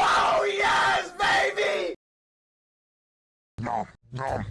Oh yes, baby! Nom, nom.